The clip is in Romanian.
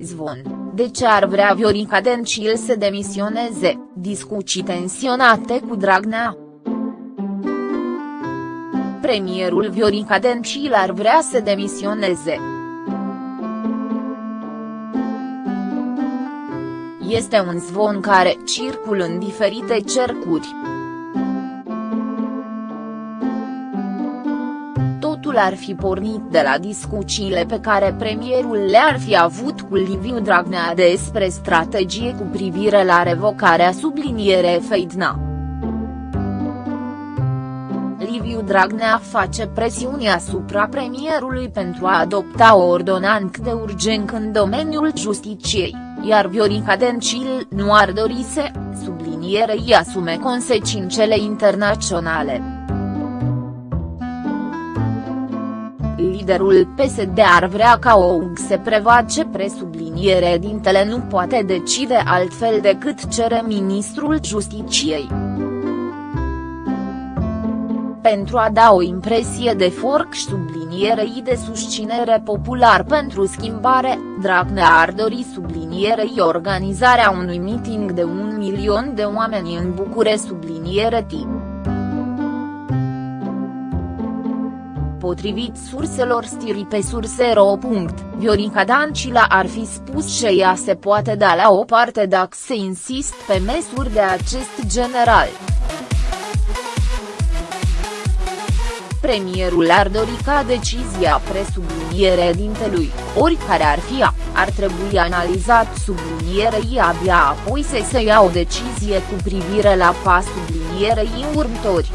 zvon, de ce ar vrea Viorica Dencil să demisioneze, discuții tensionate cu Dragnea. Premierul Viorica Dencil ar vrea să demisioneze. Este un zvon care circul în diferite cercuri. Ar fi pornit de la discuțiile pe care premierul le-ar fi avut cu Liviu Dragnea despre strategie cu privire la revocarea subliniere Feidna. Liviu Dragnea face presiuni asupra premierului pentru a adopta o ordonanță de urgență în domeniul justiciei, iar Viorica Dencil nu ar dori să, sublinierei asume consecințele internaționale. Liderul PSD ar vrea ca OUG se prevace presubliniere dintele nu poate decide altfel decât cere ministrul justiciei pentru a da o impresie de forc și sublinierei de susținere popular pentru schimbare, Dragnea ar dori sublinierei organizarea unui meeting de un milion de oameni în Bucure subliniere timp. Potrivit surselor stiri pe surse.ro. Viorica Dancila ar fi spus că ea se poate da la o parte dacă se insist pe măsuri de acest general. premierul ar dori ca decizia presubliniere dintelui, oricare ar fi ea, ar trebui analizat sublinierei abia apoi să se ia o decizie cu privire la pas sublinierei următori.